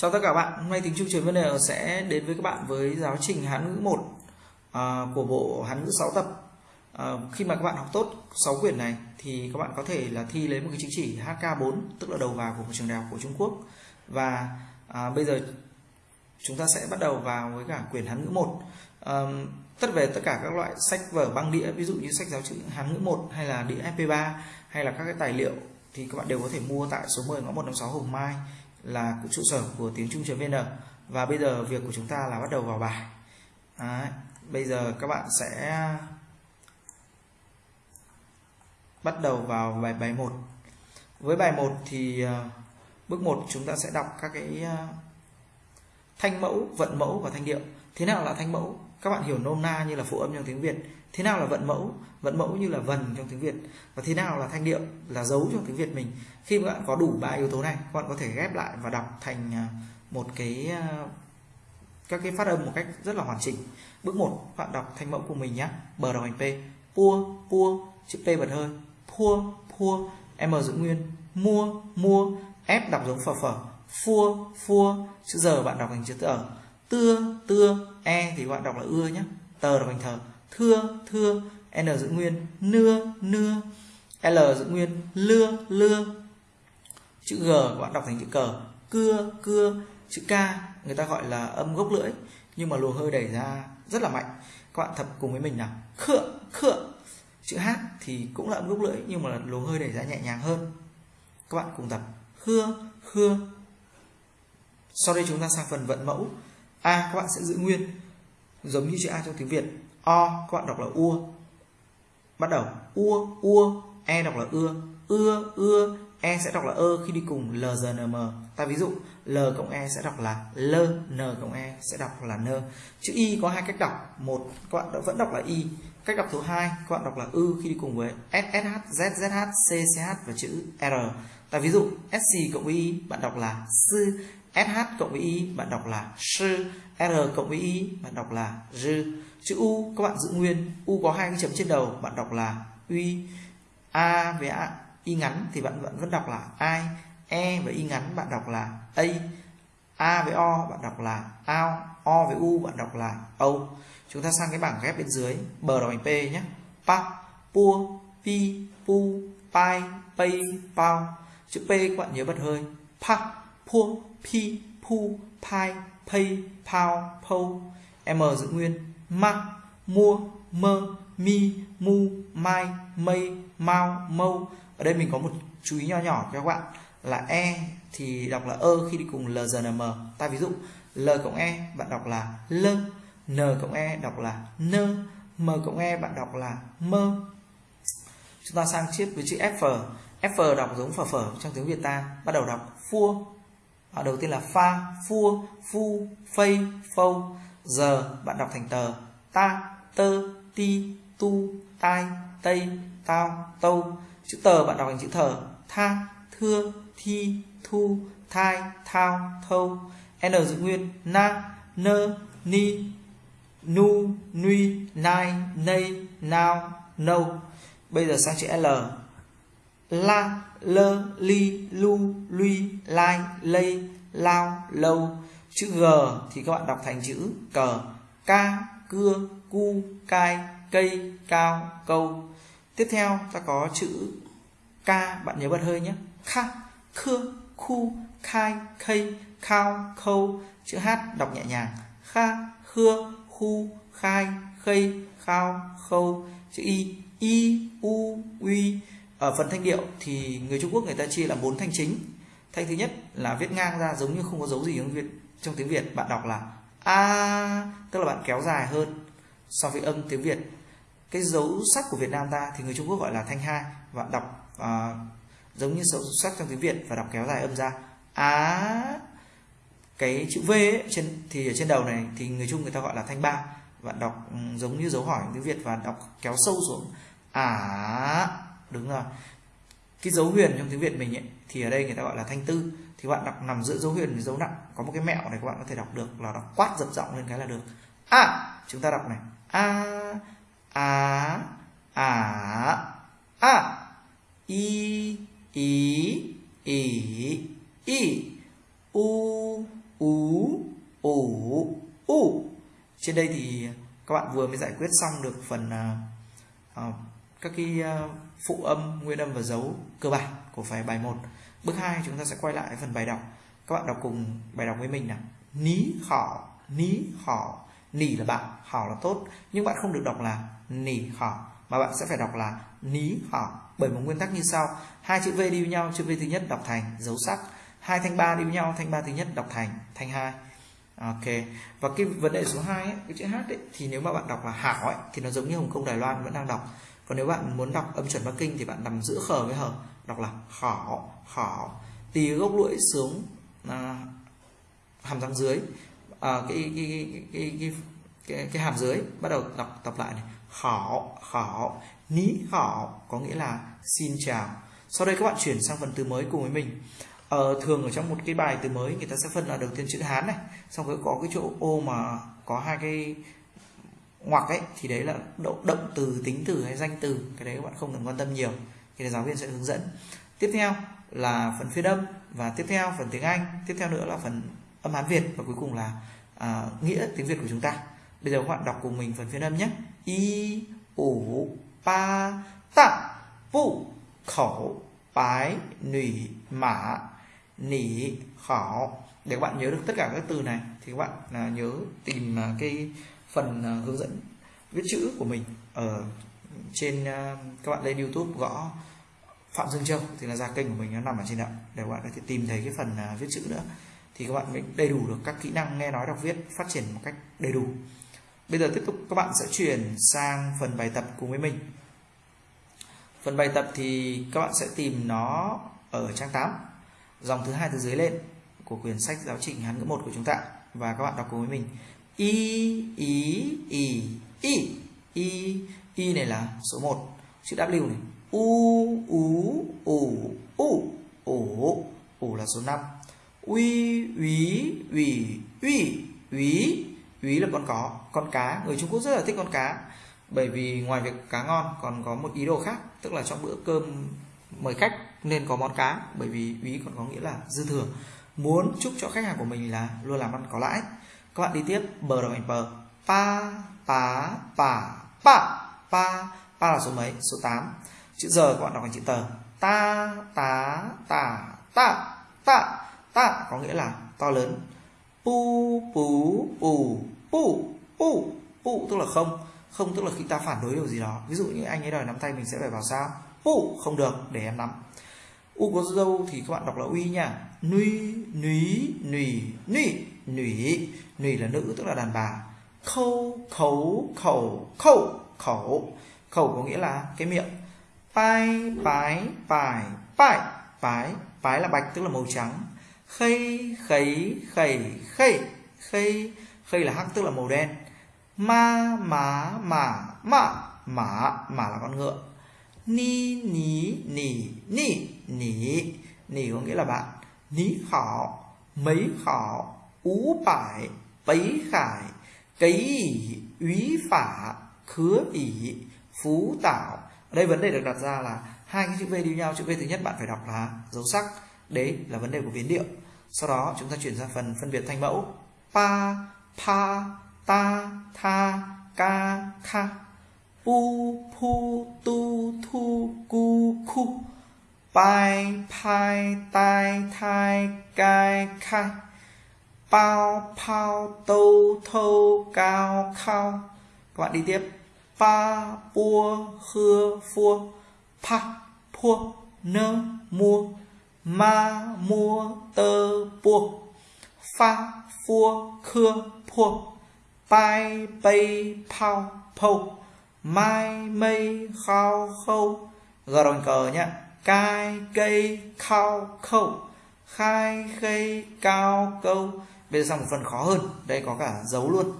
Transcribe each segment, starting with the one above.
Chào tất cả các bạn, hôm nay tính chung trường vấn đề sẽ đến với các bạn với giáo trình Hán ngữ 1 à, của bộ Hán ngữ 6 tập. À, khi mà các bạn học tốt 6 quyển này thì các bạn có thể là thi lấy một cái chứng chỉ HK4 tức là đầu vào của một trường đại học của Trung Quốc. Và à, bây giờ chúng ta sẽ bắt đầu vào với cả quyển Hán ngữ 1. À, tất về tất cả các loại sách vở băng đĩa ví dụ như sách giáo trình Hán ngữ 1 hay là đĩa MP3 hay là các cái tài liệu thì các bạn đều có thể mua tại số 10 ngõ 156 Hồng Mai là trụ sở của tiếng Trung.vn và bây giờ việc của chúng ta là bắt đầu vào bài. Đấy, bây giờ các bạn sẽ bắt đầu vào bài bài 1 với bài 1 thì ờ, bước 1 chúng ta sẽ đọc các cái ờ, thanh mẫu vận mẫu và thanh điệu. Thế nào là thanh mẫu? Các bạn hiểu nôm na như là phụ âm trong tiếng Việt. Thế nào là vận mẫu? Vận mẫu như là vần trong tiếng Việt. Và thế nào là thanh điệu? Là dấu trong tiếng Việt mình. Khi các bạn có đủ ba yếu tố này, các bạn có thể ghép lại và đọc thành à, một cái à, các cái phát âm một cách rất là hoàn chỉnh. Bước 1 bạn đọc thanh mẫu của mình nhé bờ đầu hành p. Pua pua, chữ p bật hơi. Pua pua, m giữ nguyên. Mua mua, f đọc giống phở phở. Phua phua, chữ giờ bạn đọc thành chữ tờ tưa tưa e thì các bạn đọc là ưa nhé tờ đọc thành thờ. Thưa thưa, n giữ nguyên. Nưa nưa. L giữ nguyên. Lưa lưa. Chữ g các bạn đọc thành chữ cờ cưa cưa. Chữ k, người ta gọi là âm gốc lưỡi. Nhưng mà luồng hơi đẩy ra rất là mạnh. Các bạn thập cùng với mình nào. Khựa khựa. Chữ h thì cũng là âm gốc lưỡi, nhưng mà luồng hơi đẩy ra nhẹ nhàng hơn. Các bạn cùng tập. Khưa khưa. Sau đây chúng ta sang phần vận mẫu a, các bạn sẽ giữ nguyên. Giống như chữ a trong tiếng việt. O, các bạn đọc là ua. Bắt đầu, ua ua e đọc là ưa. Ưa ưa e sẽ đọc là ơ khi đi cùng l, g, n, m. Ta ví dụ, l cộng e sẽ đọc là l, n cộng e sẽ đọc là n. Chữ y có hai cách đọc. Một, các bạn vẫn đọc là y. Cách đọc thứ hai, các bạn đọc là ư khi đi cùng với ssh c cch và chữ r. Ta ví dụ sc cộng y, bạn đọc là sư sh cộng với y bạn đọc là sư r cộng với y bạn đọc là rư chữ u các bạn giữ nguyên, u có hai cái chấm trên đầu, bạn đọc là uy a với a y ngắn thì bạn vẫn vẫn đọc là ai e với y ngắn bạn đọc là a a với o bạn đọc là ao o với u bạn đọc là âu chúng ta sang cái bảng ghép bên dưới bờ đọc bằng p nhé. Pa, pua, pi, pu, pai pay pao. Chữ p các bạn nhớ bật hơi. Pa, pua pi, pu, pai pay pao po m giữ nguyên. Ma, mua, mơ, mi, mu, mai, mây, mau, mâu. Ở đây mình có một chú ý nho nhỏ cho các bạn là e thì đọc là ơ khi đi cùng l n, m. Ta ví dụ, l cộng e bạn đọc là l. N cộng e đọc là n. M cộng e bạn đọc là mơ chúng ta sang chiếc với chữ f. F đọc giống phở phở trong tiếng việt ta. Bắt đầu đọc phua à, đầu tiên là pha phua phu phây phâu. Giờ bạn đọc thành tờ ta tơ ti tu tai tây tao tâu. Chữ tờ bạn đọc thành chữ thờ tha thưa thi thu thai thao thâu. N giữ nguyên na nơ ni nu nui nai nay nao nâu. Bây giờ sang chữ l la, lơ, li, lu, lui, lai, lây, lao, lâu. Chữ g thì các bạn đọc thành chữ cờ ca cưa, cu, cai, cây, cao, câu. Tiếp theo ta có chữ k, bạn nhớ bật hơi nhé. Kha khưa khu, khai, khây, khao, khâu. Chữ h đọc nhẹ nhàng. Kha khưa khu, khai, khây, khao, khâu. Chữ y y, u uy ở phần thanh điệu thì người Trung Quốc người ta chia là bốn thanh chính. Thanh thứ nhất là viết ngang ra giống như không có dấu gì trong Việt trong tiếng Việt. Bạn đọc là a tức là bạn kéo dài hơn so với âm tiếng Việt. Cái dấu sắc của Việt Nam ta thì người Trung Quốc gọi là thanh hai. Và đọc uh, giống như dấu sắc trong tiếng Việt và đọc kéo dài âm ra. Á cái chữ V ấy, trên thì ở trên đầu này thì người Trung người ta gọi là thanh ba. Bạn đọc ừ, giống như dấu hỏi tiếng Việt và đọc kéo sâu xuống. À đúng rồi. Cái dấu huyền trong tiếng việt mình ấy, thì ở đây người ta gọi là thanh tư. Thì bạn đọc nằm giữa dấu huyền với dấu nặng có một cái mẹo này các bạn có thể đọc được là đọc quát giật giọng lên cái là được. A à, chúng ta đọc này. A a a a. I i i i. U u u u. Trên đây thì các bạn vừa mới giải quyết xong được phần uh, các cái ờ, phụ âm nguyên âm và dấu cơ bản của phải bài 1 bước 2 chúng ta sẽ quay lại phần bài đọc. Các bạn đọc cùng bài đọc với mình nào. Ní khỏ. Ní khỏ. Nỉ là bạn hảo là tốt. Nhưng bạn không được đọc là nỉ hảo mà bạn sẽ phải đọc là ní hảo bởi một nguyên tắc như sau. Hai chữ v đi với nhau chữ v thứ nhất đọc thành dấu sắc. Hai thanh ba đi với nhau thanh ba thứ nhất đọc thành thanh hai. Ok. Và cái vấn đề số 2 ấy, cái chữ h ấy, thì nếu mà bạn đọc là hảo ấy, thì nó giống như hồng kông đài loan vẫn đang đọc còn nếu bạn muốn đọc âm chuẩn bắc kinh thì bạn nằm giữa khờ với hở đọc là khỏ khỏ tì gốc lưỡi xuống à, hàm răng dưới. À, cái, cái, cái, cái, cái, cái, cái hàm dưới bắt đầu đọc tập lại này. Khỏ khỏ ní khỏ có nghĩa là xin chào. Sau đây các bạn chuyển sang phần từ mới cùng với mình. Ờ, thường ở trong một cái bài từ mới người ta sẽ phân là đầu tiên chữ hán này xong rồi có cái chỗ ô mà có hai cái ngoặc ấy thì đấy là động, động từ tính từ hay danh từ cái đấy các bạn không cần quan tâm nhiều. Thì giáo viên sẽ hướng dẫn. Tiếp theo là phần phiên âm và tiếp theo phần tiếng anh tiếp theo nữa là phần âm hán việt và cuối cùng là à, nghĩa tiếng việt của chúng ta. Bây giờ các bạn đọc cùng mình phần phiên âm nhé. Y ủ ba tạ vụ khẩu bái nỉ mã nỉ khảo. Để các bạn nhớ được tất cả các từ này thì các bạn à, nhớ tìm à, cái phần ờ, hướng dẫn viết chữ của mình ở trên ờ, các bạn lên YouTube gõ Phạm Dương Châu thì là ra kênh của mình, nó nằm ở trên đó. Để các bạn có thể tìm thấy cái phần ờ, viết chữ nữa thì các bạn mới đầy đủ được các kỹ năng nghe nói, đọc, viết phát triển một cách đầy đủ. Bây giờ tiếp tục, các bạn sẽ chuyển sang phần bài tập cùng với mình. Phần bài tập thì các bạn sẽ tìm nó ở trang 8 dòng thứ hai từ dưới lên của quyển sách giáo trình Hán ngữ một của chúng ta và các bạn đọc cùng với mình y ý y y y y này là số 1 chữ W này. U ú ủ u. Ủ ủ là số 5 uy úy ủy uy úy úy là con có, con cá. Người Trung Quốc rất là thích con cá. Bởi vì ngoài việc cá ngon, còn có một ý đồ khác, tức là trong bữa cơm mời khách nên có món cá. Bởi vì úy còn có nghĩa là dư thừa. Muốn chúc cho khách hàng của mình là luôn làm ăn có lãi các bạn đi tiếp, bờ đồng thành bờ. Pa pá pa pa. Pa pa là số mấy? Số 8 chữ giờ các bạn đọc thành chữ tờ ta tá tả tạ tạ tạ có nghĩa là to lớn. Pu pú pù pu pu pu, tức là không. Không tức là khi ta phản đối điều gì đó. Ví dụ như anh ấy đòi nắm tay mình sẽ phải bảo sao? Pu, không được, để em nắm. U có dâu thì các bạn đọc là uy nha. Nuy núy nủy nủy nủy. Nủy là nữ, tức là đàn bà. Khâu, khấu, khẩu. Khẩu khẩu. Khẩu có nghĩa là cái miệng. Pai bái bài bái bái bái là bạch, tức là màu trắng. Khây, khấy, khẩy khẩy. Khây khây là hắc, tức là màu đen. Ma, má mả mạ mã mã là con ngựa. Ni, ní, nỉ nỉ nỉ. Nỉ có nghĩa là bạn. Ní khỏ mấy khỏ ú bải bấy khải, cấy ỉ úy phả, khứa ỉ phú tảo ở đây vấn đề được đặt ra là hai cái chữ v đi nhau. Chữ v thứ nhất bạn phải đọc là dấu sắc. Đấy là vấn đề của biến điệu. Sau đó chúng ta chuyển sang phần phân biệt thanh mẫu. Pa pa ta, tha, ca, kha. Pu pu tu, thu, cu, khu. Pai pai tai, thai, cai khai bao phao tâu, thâu, cao, khao. Các bạn đi tiếp. Pa, pua khưa phua pa pua nơ mua ma mua tơ, pua. Pha phua khưa phua pai bay phao, phâu. Mai, mây, khao, khâu. Gờ đòn cờ nhá cai, cây, khao, khâu. Khai khây cao, câu bây giờ sang một phần khó hơn. Đây có cả dấu luôn.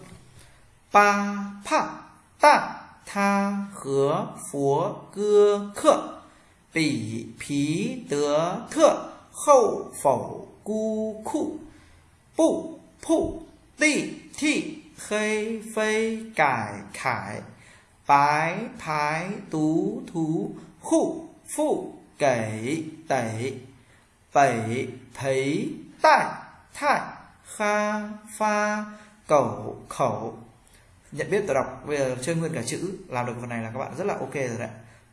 Pa pa, ta, tha, khứa, phúa, cưa, khựa. Bỉ phí, tứa thượng khâu, phẩu, cu khụ bụ phụ tị, thị. Khây phây cải, khải. Bái phái, tú, thú. Khụ phụ kể tẩy tẩy thấy tại thải kha, pha cẩu khẩu. Nhận biết tôi đọc, bây giờ chơi nguyên cả chữ, làm được phần này là các bạn rất là ok rồi đấy.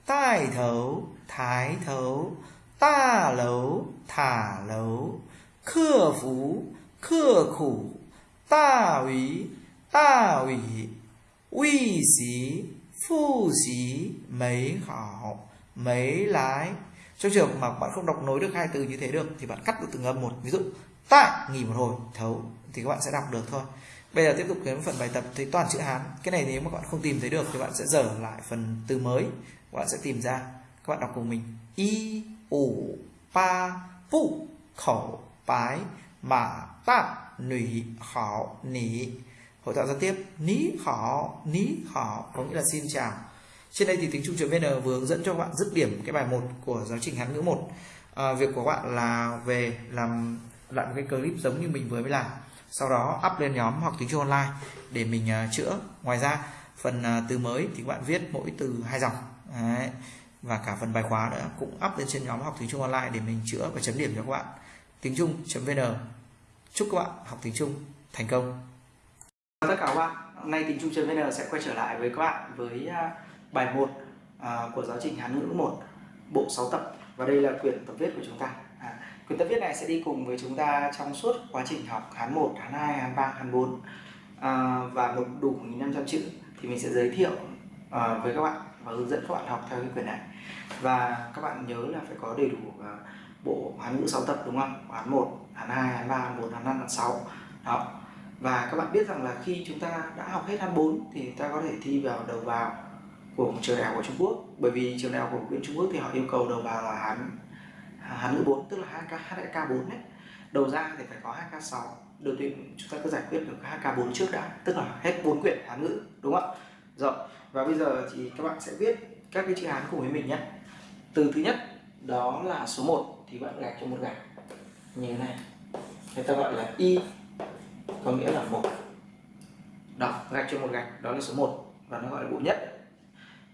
Tai thấu, thái thấu. Ta lấu, thả lấu. Khưa phú, khưa khủ. Ta ủy ta ủy uy xí, phu xí, mấy hảo, mấy lái. Trong trường mà bạn không đọc nối được hai từ như thế được, thì bạn cắt được từng âm một. Ví dụ ta nghỉ một hồi thấu thì các bạn sẽ đọc được thôi. Bây giờ tiếp tục đến phần bài tập thấy toàn chữ hán. Cái này nếu mà các bạn không tìm thấy được thì bạn sẽ dở lại phần từ mới. Các bạn sẽ tìm ra. Các bạn đọc cùng mình. Y ủ pa pu khẩu bái mà ta nủy khảo nỉ. Hội thoại giao tiếp. Ní khảo ní khảo. Có nghĩa là xin chào. Trên đây thì tiếng trung vn vừa hướng dẫn cho các bạn dứt điểm cái bài 1 của giáo trình hán ngữ 1 à, việc của các bạn là về làm lại một cái clip giống như mình vừa mới làm. Sau đó up lên nhóm học tiếng Trung online để mình uh, chữa. Ngoài ra phần uh, từ mới thì các bạn viết mỗi từ hai dòng. Đấy. và cả phần bài khóa nữa cũng up lên trên nhóm học tiếng Trung online để mình chữa và chấm điểm cho các bạn. Tiếng Trung.vn chúc các bạn học tiếng Trung thành công. Tất cả các bạn. Hôm nay tiếng Trung.vn sẽ quay trở lại với các bạn với uh, bài 1 của giáo trình Hán ngữ 1 bộ 6 tập. Và đây là quyển tập viết của chúng ta quyển tập viết này sẽ đi cùng với chúng ta trong suốt quá trình học Hán 1, Hán 2, Hán 3, Hán 4 à, và nộp đủ 1.500 chữ thì mình sẽ giới thiệu à, với các bạn và hướng dẫn các bạn học theo cái quyển này. Và các bạn nhớ là phải có đầy đủ à, bộ Hán ngữ 6 tập đúng không? Hán 1, Hán 2, Hán 3, Hán 4, Hán 5, Hán 6 đó. Và các bạn biết rằng là khi chúng ta đã học hết Hán 4 thì ta có thể thi vào đầu vào của một trường đại học của Trung Quốc. Bởi vì trường đại học của bên Trung Quốc thì họ yêu cầu đầu vào là Hán Hán ngữ 4 tức là HK HK 4 đấy. Đầu ra thì phải có HK 6 đầu tiên chúng ta cứ giải quyết được HK 4 trước đã, tức là hết 4 quyển Hán ngữ, đúng không ạ? Rồi, và bây giờ thì các bạn sẽ viết các cái chữ Hán cùng với mình nhé. Từ thứ nhất, đó là số 1 thì bạn gạch cho một gạch. Như thế này. Người ta gọi là y, có nghĩa là một. Đó, gạch cho một gạch, đó là số 1 và nó gọi là bộ nhất.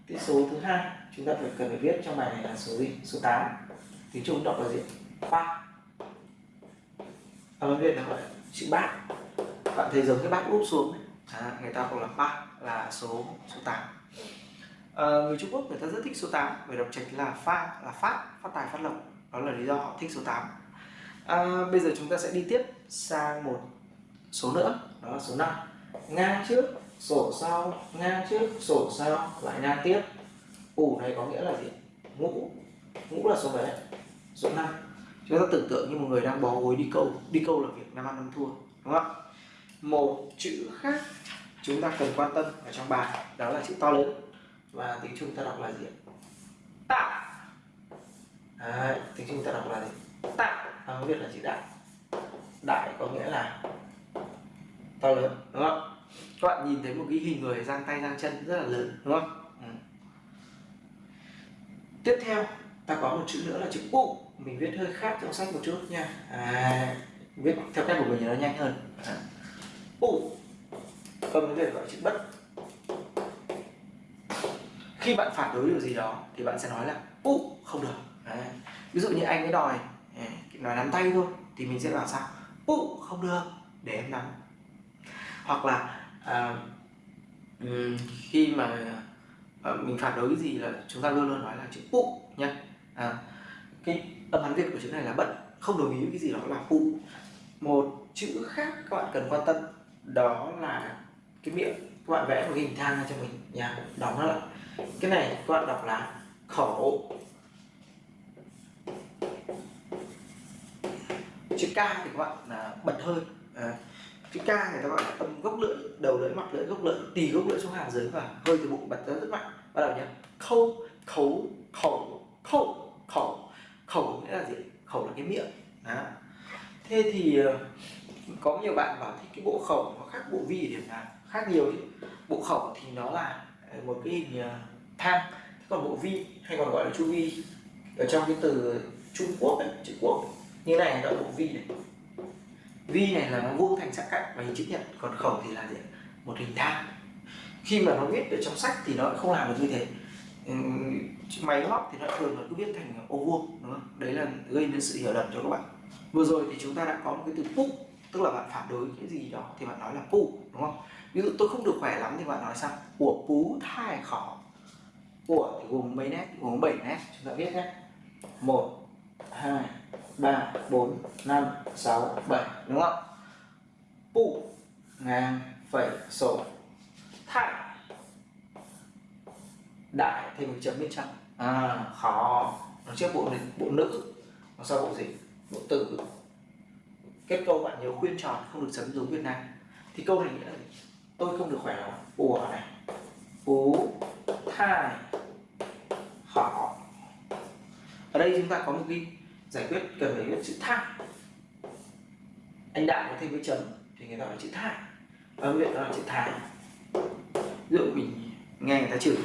Cái số thứ hai, chúng ta phải cần phải viết trong bài này là số gì? Số 8 thì chúng đọc là gì? Ba âm viết là gọi chữ bát bạn thấy giống cái bát úp xuống à, người ta gọi là ba là số số tám. À, người Trung Quốc người ta rất thích số 8 về đọc trạch là pha là phát phát tài phát lộc. Đó là lý do họ thích số 8 à, ờ, bây giờ chúng ta sẽ đi tiếp sang một số nữa. Đó là số 5 ngang trước sổ sau ngang trước sổ sau lại ngang tiếp. Ủ này có nghĩa là gì? Ngũ. Ngũ là số mấy? Số 5 chúng ta tưởng tượng như một người đang bó gối đi câu đi câu là việc năm ăn năm thua đúng không một chữ khác chúng ta cần quan tâm ở trong bài đó là chữ to lớn. Và tiếng trung ta đọc là gì tạ. Đấy, tiếng trung ta đọc là gì? Tạ. Tiếng việt là chữ đại. Đại có nghĩa là to lớn đúng không các bạn nhìn thấy một cái hình người giang tay giang chân rất là lớn đúng không ừ. tiếp theo ta có một chữ nữa là chữ u mình viết hơi khác trong sách một chút nha. À, viết theo cách của mình nó nhanh hơn. À. u âm cái gọi chữ bất khi bạn phản đối điều gì đó thì bạn sẽ nói là u không được. À. ví dụ như anh ấy đòi à, nói nắm tay thôi thì mình sẽ bảo sao? U không được. Để em nắm. Hoặc là à, khi mà à, mình phản đối cái gì là chúng ta luôn luôn nói là chữ u nhé à, cái âm hán việt của chữ này là bận không đồng ý với cái gì đó là phụ. Một chữ khác các bạn cần quan tâm đó là cái miệng các bạn vẽ một cái hình thang cho mình. Nha đóng nó lại. Cái này các bạn đọc là khẩu. Chữ k thì các bạn là bật hơi. À, chữ k người ta gọi là âm gốc lưỡi đầu lưỡi mặt lưỡi gốc lưỡi tì gốc lưỡi xuống hàm dưới và hơi từ bụng bật ra rất mạnh. Bắt đầu nhé. Khâu khấu khẩu khẩu khẩu. Khẩu nghĩa là gì? Khẩu là cái miệng. Đó. thế thì ờ, có nhiều bạn bảo thì cái bộ khẩu nó khác bộ vi ở điểm nào? Khác nhiều chứ bộ khẩu thì nó là ờ, một cái hình ờ, thang còn bộ vi hay còn gọi là chu vi. Ở trong cái từ Trung Quốc ấy, chữ quốc như này gọi là bộ vi này. Vi này là nó vuông thành sắc cạnh và hình chữ nhật còn khẩu thì là gì một hình thang. Khi mà nó viết ở trong sách thì nó không làm được như thế máy móc thì nó thường là cứ viết thành ô vuông đúng không? đấy là gây nên sự hiểu lầm cho các bạn. Vừa rồi thì chúng ta đã có một cái từ pu tức là bạn phản đối cái gì đó thì bạn nói là pu đúng không? Ví dụ tôi không được khỏe lắm thì bạn nói sao? Của pú thai khó. Của thì gồm mấy nét? Gồm 7 nét, chúng ta viết nhé. 1 2 3 4 5 6 7 đúng không? Pu, ngang, phẩy, sổ. Thai đại thêm một chấm bên trong. À, khó. Nó trước bộ này bộ nữ nó sau bộ gì? Bộ tử. Kết câu bạn nhớ khuyên tròn không được chấm giống Việt Nam. Thì câu này nghĩa là gì? tôi không được khỏe lắm. Ủa này. Ú thai khó. Ở đây chúng ta có một cái giải quyết cần phải viết chữ thai anh đại có thêm cái chấm thì người ta gọi chữ thai âm viện đó là chữ thai ví dụ mình nghe người ta chửi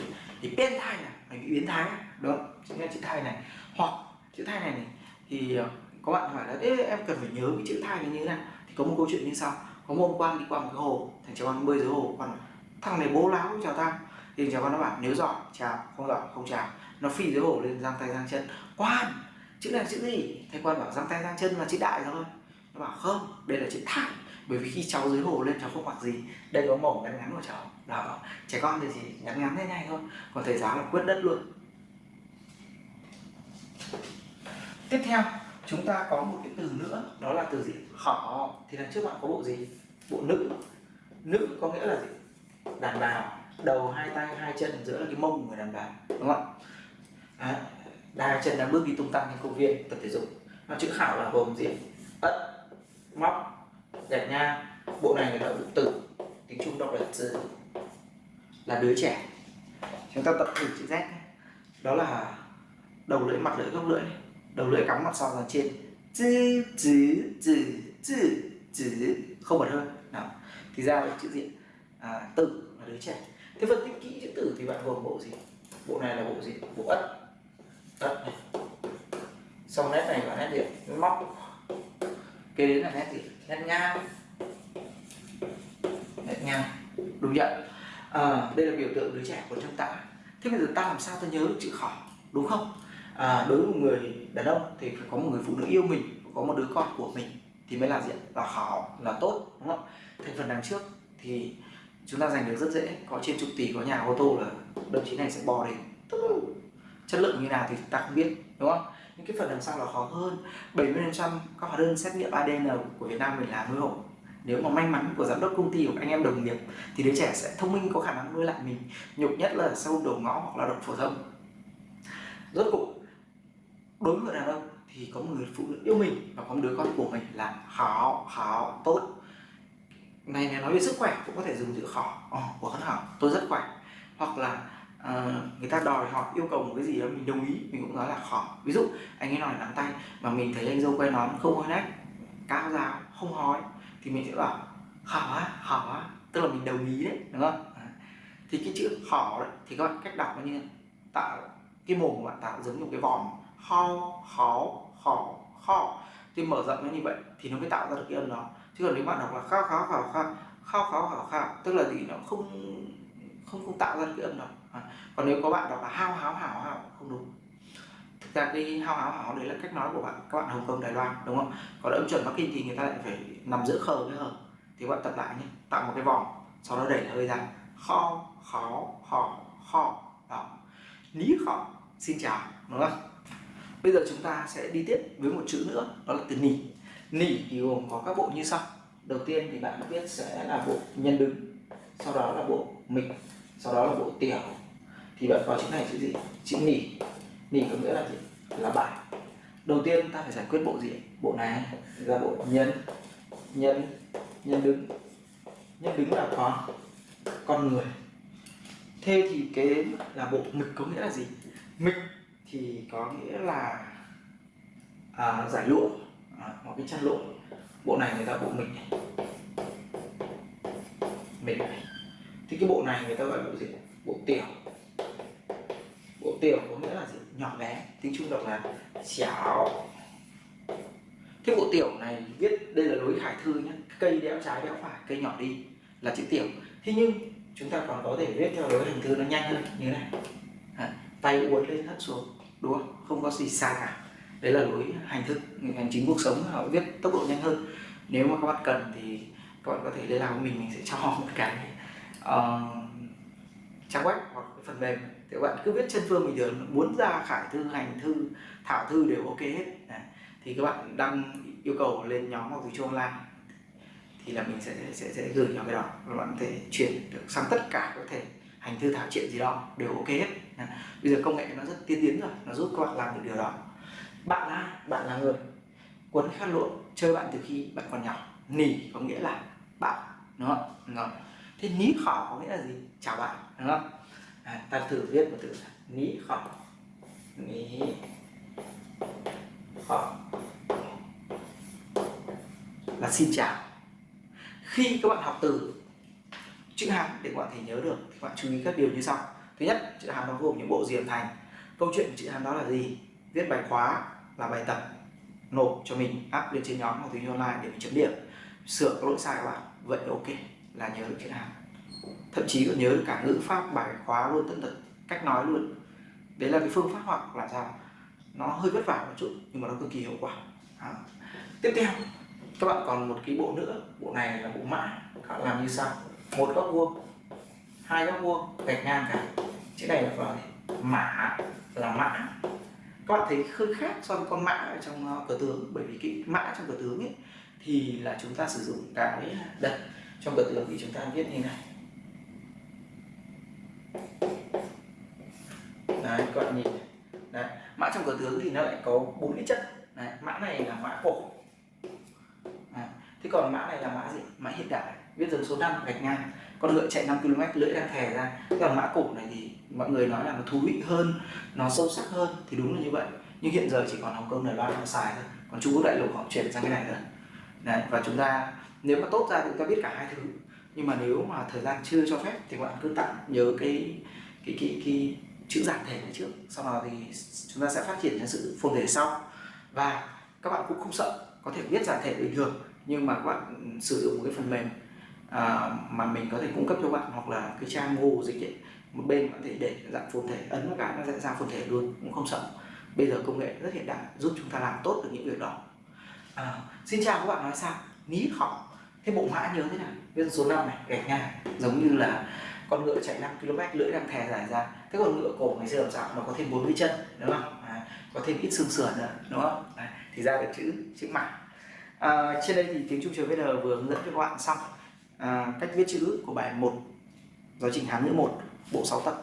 thì biến thai này mày bị biến thái đúng chính là chữ thai này. Hoặc chữ thai này, này thì ờ, có bạn hỏi là Ê, em cần phải nhớ cái chữ thai này như thế nào? Thì có một câu chuyện như sau. Có một quan đi qua một cái hồ thằng cháu con bơi dưới hồ còn thằng này bố láo chào tao. Thì cháu con nó bảo nếu giỏi chào. Không giỏi không chào. Nó phi dưới hồ lên giang tay giang chân. Quan chữ này là chữ gì? Thầy quan bảo giang tay giang chân là chữ đại thôi nó bảo không đây là chữ thai bởi vì khi cháu dưới hồ lên, cháu không mặc gì. Đây có mỏng ngắn ngắn của cháu. Đó, trẻ con thì chỉ ngắn ngắn thế này thôi. Còn thầy giáo là quyết đất luôn. Tiếp theo, chúng ta có một cái từ nữa. Đó là từ gì? Khỏ thì đằng trước bạn có bộ gì? Bộ nữ. Nữ có nghĩa là gì? Đàn bà. Đầu hai tay, hai chân, giữa là cái mông của người đàn bà. Đúng không ạ? À, đa chân đang bước đi tung tăng trên công viên, tập thể dục. Nó chữ khảo là gồm gì? Ất, móc đẹp nha. Bộ này người ta bộ tử tiếng trung đọc là từ là đứa trẻ. Chúng ta tập thử chữ z đó là đầu lưỡi mặt lưỡi gốc lưỡi đầu lưỡi cắm mặt sau ra trên. Chữ chữ chữ chữ chữ. Không bật hơi. Nào thì ra là chữ diện à, tử là đứa trẻ. Thế phân tích kỹ chữ tử thì bạn gồm bộ gì? Bộ này là bộ gì? Bộ ất. Ất này. Xong nét này là nét gì móc. Kế đến là nét gì? Nét ngang. Nét ngang. Đúng nhận à, đây là biểu tượng đứa trẻ của trong tạ. thế bây giờ ta làm sao ta nhớ được chữ khỏ đúng không? À, đối với một người đàn ông thì phải có một người phụ nữ yêu mình có một đứa con của mình thì mới là diện là khỏ là tốt đúng không? Thành phần đằng trước thì chúng ta giành được rất dễ. Có trên chục tỷ có nhà ô tô là đồng chí này sẽ bò đến chất lượng như nào thì ta không biết đúng không? Những cái phần đằng sau là khó hơn. 70% các hóa đơn xét nghiệm ADN của Việt Nam mình là nuôi hộ nếu mà may mắn của giám đốc công ty của anh em đồng nghiệp thì đứa trẻ sẽ thông minh có khả năng nuôi lại mình. Nhục nhất là sâu đầu ngõ hoặc lao động phổ thông. Rốt cuộc đối với người đàn ông thì có một người phụ nữ yêu mình và có một đứa con của mình là khó khó tốt. Này này nói về sức khỏe cũng có thể dùng chữ khó. Oh, của hân hảo tôi rất khỏe. Hoặc là Ờ, người ta đòi hỏi, yêu cầu một cái gì đó mình đồng ý, mình cũng nói là khó ví dụ, anh ấy nói nắm tay mà mình thấy anh dâu quay nón không hơi nách cao giáo không hói thì mình sẽ bảo khó á khó á tức là mình đồng ý đấy, đúng không? Ờ. Thì cái chữ khó đấy, thì các bạn cách đọc nó như tạo cái mồm của bạn tạo giống như một cái vòm. Ho, khó khó khó thì mở rộng nó như vậy thì nó mới tạo ra được cái âm đó. Chứ còn nếu bạn đọc là khao khao khao khao khao khao khao khao tức là gì? Nó không không không tạo ra được cái âm đó à. còn nếu có bạn đọc là hao háo hảo hảo, không đúng. Thực ra cái hao háo hảo đấy là cách nói của bạn, các bạn hồng kông, đài loan, đúng không? Còn âm chuẩn bắc kinh thì người ta lại phải nằm giữa khờ với hờ. Thì bạn tập lại nhé, tạo một cái vòng, sau đó đẩy hơi ra. Kho, khó họ họ đó ní khó xin chào, đúng không? Bây giờ chúng ta sẽ đi tiếp với một chữ nữa, đó là từ nỉ. Nỉ thì gồm có các bộ như sau. Đầu tiên thì bạn biết sẽ là bộ nhân đứng, sau đó là bộ mịch sau đó là bộ tiểu thì bạn có chữ này chữ gì? Chữ nỉ. Nỉ có nghĩa là gì? Là bài. Đầu tiên ta phải giải quyết bộ gì? Bộ này ra bộ nhân nhân nhân đứng. Nhân đứng là con con người. Thế thì cái là bộ mịch có nghĩa là gì? Mịch thì có nghĩa là à, giải lụa. À, một cái chăn lụa. Bộ này người ta bộ mịch này. Mịch này. Thì cái bộ này người ta gọi bộ gì? Bộ tiểu bộ tiểu có nghĩa là gì? Nhỏ bé tiếng trung đọc là chảo. Cái bộ tiểu này viết đây là lối khải thư nhé cây đẽo trái đẽo phải cây nhỏ đi là chữ tiểu. Thế nhưng chúng ta còn có thể viết theo lối hình thư nó nhanh hơn như này. À, tay uốn lên hất xuống đúng không? Không có gì sai cả. Đấy là lối hành thức hành chính cuộc sống họ viết tốc độ nhanh hơn. Nếu mà các bạn cần thì các bạn có thể liên lạc với mình mình sẽ cho một cái uh, trang web hoặc phần mềm thì các bạn cứ viết chân phương bình thường, muốn ra khải thư, hành thư, thảo thư đều ok hết. Đấy. thì các bạn đăng yêu cầu lên nhóm học từ Trung online. Thì là mình sẽ sẽ sẽ gửi cho cái đó. Và bạn có thể chuyển được sang tất cả có thể hành thư, thảo chuyện gì đó đều ok hết. Bây giờ công nghệ nó rất tiên tiến rồi, nó giúp các bạn làm được điều đó. Bạn là bạn là người. Quấn khăn lụa, chơi bạn từ khi bạn còn nhỏ. Nỉ có nghĩa là bạn, đúng không? Rồi. Thế ní khỏ có nghĩa là gì? Chào bạn, đúng không? À, ta thử viết một từ ní khọ ní khọ là xin chào. Khi các bạn học từ chữ hán để các bạn thể nhớ được thì các bạn chú ý các điều như sau. Thứ nhất chữ hán nó gồm những bộ diềm thành. Câu chuyện của chữ hán đó là gì? Viết bài khóa là bài tập nộp cho mình áp lên trên nhóm học tiếng online để mình chấm điểm. Sửa các lỗi sai của bạn. Vậy ok là nhớ được chữ hán thậm chí còn nhớ được cả ngữ pháp, bài khóa luôn, tận tật cách nói luôn. Đấy là cái phương pháp học là sao? Nó hơi vất vả một chút, nhưng mà nó cực kỳ hiệu quả. Đó. tiếp theo, các bạn còn một cái bộ nữa. Bộ này là bộ mã. Các bạn làm như sau. Một góc vuông, hai góc vuông, gạch ngang cả. Chữ này là vào mã là mã. Các bạn thấy hơi khác so với con mã ở trong ờ, cờ tướng. Bởi vì cái mã trong cờ tướng ấy thì là chúng ta sử dụng cái đặt trong cờ tướng thì chúng ta viết như này. Đấy các bạn nhìn đấy mã trong cờ tướng thì nó lại có bốn cái chất. Đấy, mã này là mã cổ. Đấy. thế còn mã này là mã gì? Mã hiện đại. Viết dần số 5 gạch ngang. Con ngựa chạy 5 km lưỡi đang thè ra. Thế còn mã cổ này thì mọi người nói là nó thú vị hơn nó sâu sắc hơn thì đúng là như vậy. Nhưng hiện giờ chỉ còn Hồng Kông Đài Loan họ xài thôi. Còn Trung Quốc đại lục họ chuyển sang cái này rồi. Đấy và chúng ta nếu mà tốt ra thì chúng ta biết cả hai thứ. Nhưng mà nếu mà thời gian chưa cho phép thì các bạn cứ tạm nhớ cái cái cái, cái chữ giản thể trước. Sau đó thì chúng ta sẽ phát triển thành sự phồn thể sau. Và các bạn cũng không sợ có thể viết giản thể bình thường nhưng mà các bạn sử dụng một cái phần mềm à, mà mình có thể cung cấp cho bạn hoặc là cái trang Google dịch ấy, một bên có thể để dạng phồn thể ấn một cái nó sẽ ra phồn thể luôn cũng không sợ. Bây giờ công nghệ rất hiện đại giúp chúng ta làm tốt được những việc đó. À, xin chào các bạn nói sao? Ní họ. Thế bộ mã nhớ thế nào? Viết số 5 này gạch ngang giống như là con ngựa chạy 5 km lưỡi đang thè dài ra thế còn ngựa cổ ngày xưa làm sao? Nó có thêm bốn mươi chân đúng không? À, có thêm ít xương sườn nữa đúng không? À, thì ra được chữ chữ mã à, trên đây thì tiếng trung trường VN vừa hướng dẫn cho các bạn xong. À, cách viết chữ của bài 1 giáo trình Hán ngữ 1 bộ 6 tập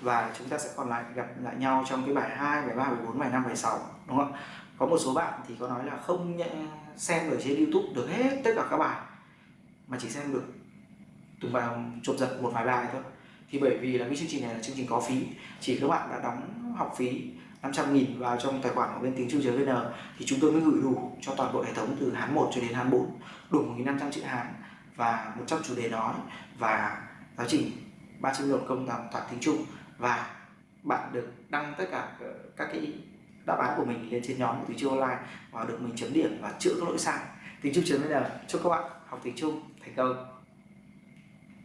và chúng ta sẽ còn lại gặp lại nhau trong cái bài 2, bài 3, bài 4, bài 5, bài 6 đúng không? Có một số bạn thì có nói là không xem ở trên YouTube được hết tất cả các bài mà chỉ xem được từng bài chụp giật một vài bài thôi thì bởi vì là cái chương trình này là chương trình có phí. Chỉ các bạn đã đóng học phí 500 nghìn vào trong tài khoản của bên tiếng Trung VN thì chúng tôi mới gửi đủ cho toàn bộ hệ thống từ Hán 1 cho đến Hán 4 đủ 1.500 chữ Hán và 100 chủ đề nói và giáo trình 300 lượng công toàn toàn tiếng Trung và bạn được đăng tất cả ờ, các cái đáp án của mình lên trên nhóm của tiếng Trung online và được mình chấm điểm và chữa các lỗi sai. Tiếng Trung VN, chúc các bạn học tiếng Trung thành công.